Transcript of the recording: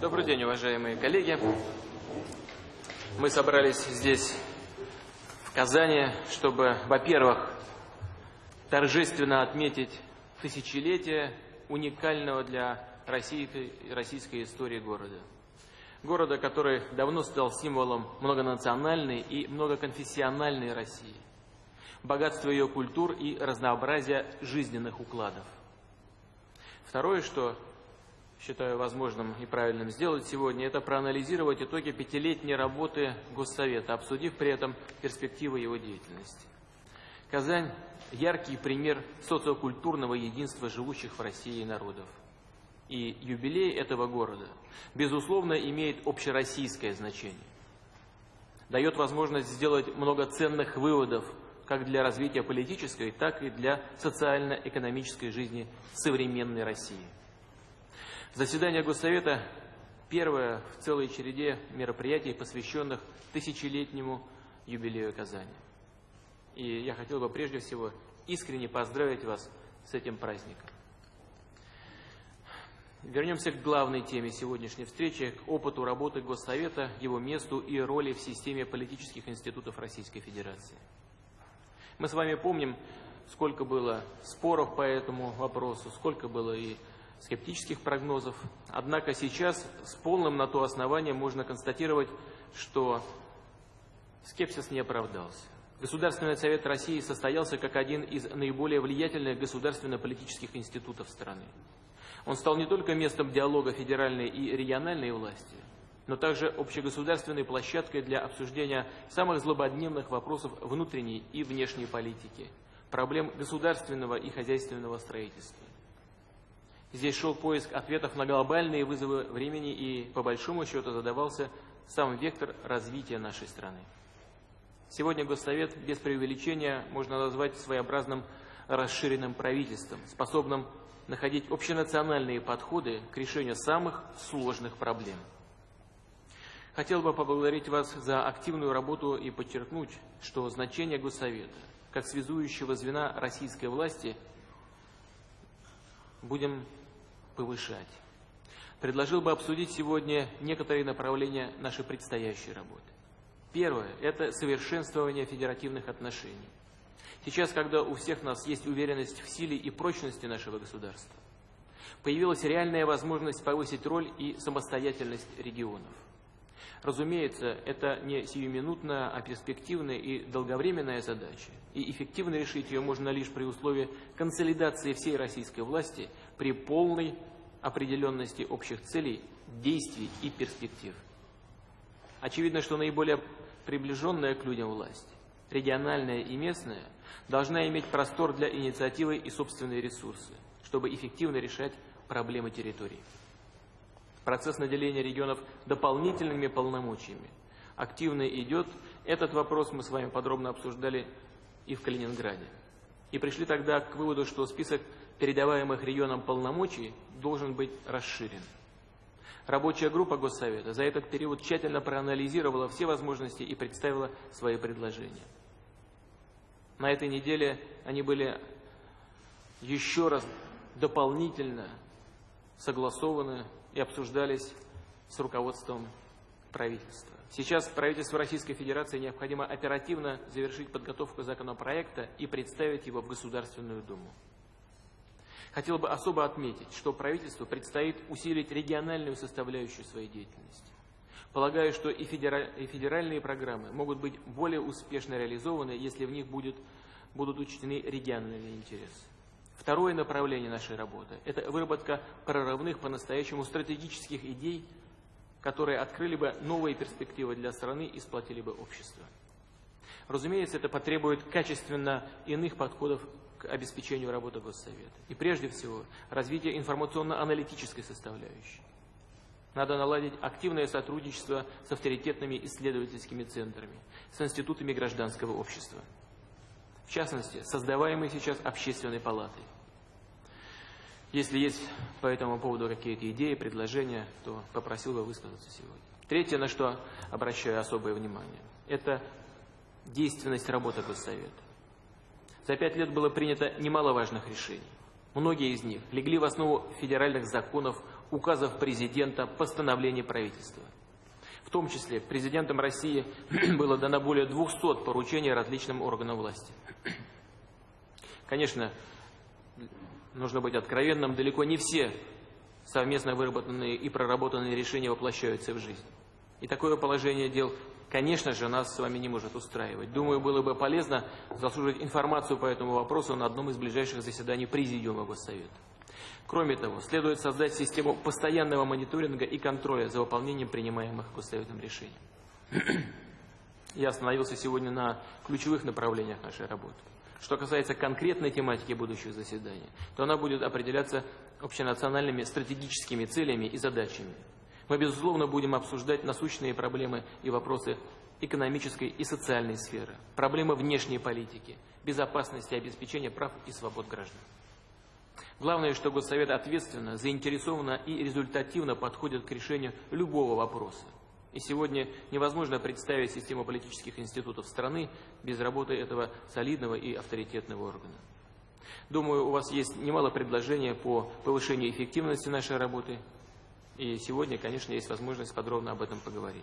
Добрый день, уважаемые коллеги. Мы собрались здесь, в Казани, чтобы, во-первых, торжественно отметить тысячелетие уникального для России, российской истории города. Города, который давно стал символом многонациональной и многоконфессиональной России, богатства ее культур и разнообразия жизненных укладов. Второе, что считаю возможным и правильным сделать сегодня, это проанализировать итоги пятилетней работы Госсовета, обсудив при этом перспективы его деятельности. Казань – яркий пример социокультурного единства живущих в России народов. И юбилей этого города, безусловно, имеет общероссийское значение. Дает возможность сделать много ценных выводов как для развития политической, так и для социально-экономической жизни современной России. Заседание Госсовета – первое в целой череде мероприятий, посвященных тысячелетнему юбилею Казани. И я хотел бы прежде всего искренне поздравить вас с этим праздником. Вернемся к главной теме сегодняшней встречи, к опыту работы Госсовета, его месту и роли в системе политических институтов Российской Федерации. Мы с вами помним, сколько было споров по этому вопросу, сколько было и скептических прогнозов. Однако сейчас с полным на то основанием можно констатировать, что скепсис не оправдался. Государственный совет России состоялся как один из наиболее влиятельных государственно-политических институтов страны. Он стал не только местом диалога федеральной и региональной власти, но также общегосударственной площадкой для обсуждения самых злободневных вопросов внутренней и внешней политики, проблем государственного и хозяйственного строительства. Здесь шел поиск ответов на глобальные вызовы времени и, по большому счету, задавался сам вектор развития нашей страны. Сегодня Госсовет без преувеличения можно назвать своеобразным расширенным правительством, способным находить общенациональные подходы к решению самых сложных проблем. Хотел бы поблагодарить вас за активную работу и подчеркнуть, что значение Госсовета, как связующего звена российской власти – будем повышать. Предложил бы обсудить сегодня некоторые направления нашей предстоящей работы. Первое – это совершенствование федеративных отношений. Сейчас, когда у всех нас есть уверенность в силе и прочности нашего государства, появилась реальная возможность повысить роль и самостоятельность регионов. Разумеется, это не сиюминутная, а перспективная и долговременная задача, и эффективно решить ее можно лишь при условии консолидации всей российской власти при полной определенности общих целей, действий и перспектив. Очевидно, что наиболее приближенная к людям власть, региональная и местная, должна иметь простор для инициативы и собственные ресурсы, чтобы эффективно решать проблемы территории процесс наделения регионов дополнительными полномочиями активно идет. Этот вопрос мы с вами подробно обсуждали и в Калининграде. И пришли тогда к выводу, что список передаваемых регионам полномочий должен быть расширен. Рабочая группа Госсовета за этот период тщательно проанализировала все возможности и представила свои предложения. На этой неделе они были еще раз дополнительно согласованы и обсуждались с руководством правительства. Сейчас правительству Российской Федерации необходимо оперативно завершить подготовку законопроекта и представить его в Государственную Думу. Хотел бы особо отметить, что правительству предстоит усилить региональную составляющую своей деятельности. Полагаю, что и, федеральные программы могут быть более успешно реализованы, если в них будет, будут учтены региональные интересы. Второе направление нашей работы – это выработка прорывных по-настоящему стратегических идей, которые открыли бы новые перспективы для страны и сплотили бы общество. Разумеется, это потребует качественно иных подходов к обеспечению работы Госсовета. И прежде всего, развитие информационно-аналитической составляющей. Надо наладить активное сотрудничество с авторитетными исследовательскими центрами, с институтами гражданского общества. В частности, создаваемой сейчас общественной палатой. Если есть по этому поводу какие-то идеи, предложения, то попросил бы высказаться сегодня. Третье, на что обращаю особое внимание, это действенность работы Госсовета. За пять лет было принято немало важных решений. Многие из них легли в основу федеральных законов указов президента, постановлений правительства. В том числе президентом России было дано более 200 поручений различным органам власти. Конечно, нужно быть откровенным, далеко не все совместно выработанные и проработанные решения воплощаются в жизнь. И такое положение дел, конечно же, нас с вами не может устраивать. Думаю, было бы полезно заслуживать информацию по этому вопросу на одном из ближайших заседаний Президиума Госсовета. Кроме того, следует создать систему постоянного мониторинга и контроля за выполнением принимаемых Госсоветом решений. Я остановился сегодня на ключевых направлениях нашей работы. Что касается конкретной тематики будущих заседаний, то она будет определяться общенациональными стратегическими целями и задачами. Мы, безусловно, будем обсуждать насущные проблемы и вопросы экономической и социальной сферы, проблемы внешней политики, безопасности и обеспечения прав и свобод граждан. Главное, что Госсовет ответственно, заинтересованно и результативно подходит к решению любого вопроса. И сегодня невозможно представить систему политических институтов страны без работы этого солидного и авторитетного органа. Думаю, у вас есть немало предложений по повышению эффективности нашей работы. И сегодня, конечно, есть возможность подробно об этом поговорить.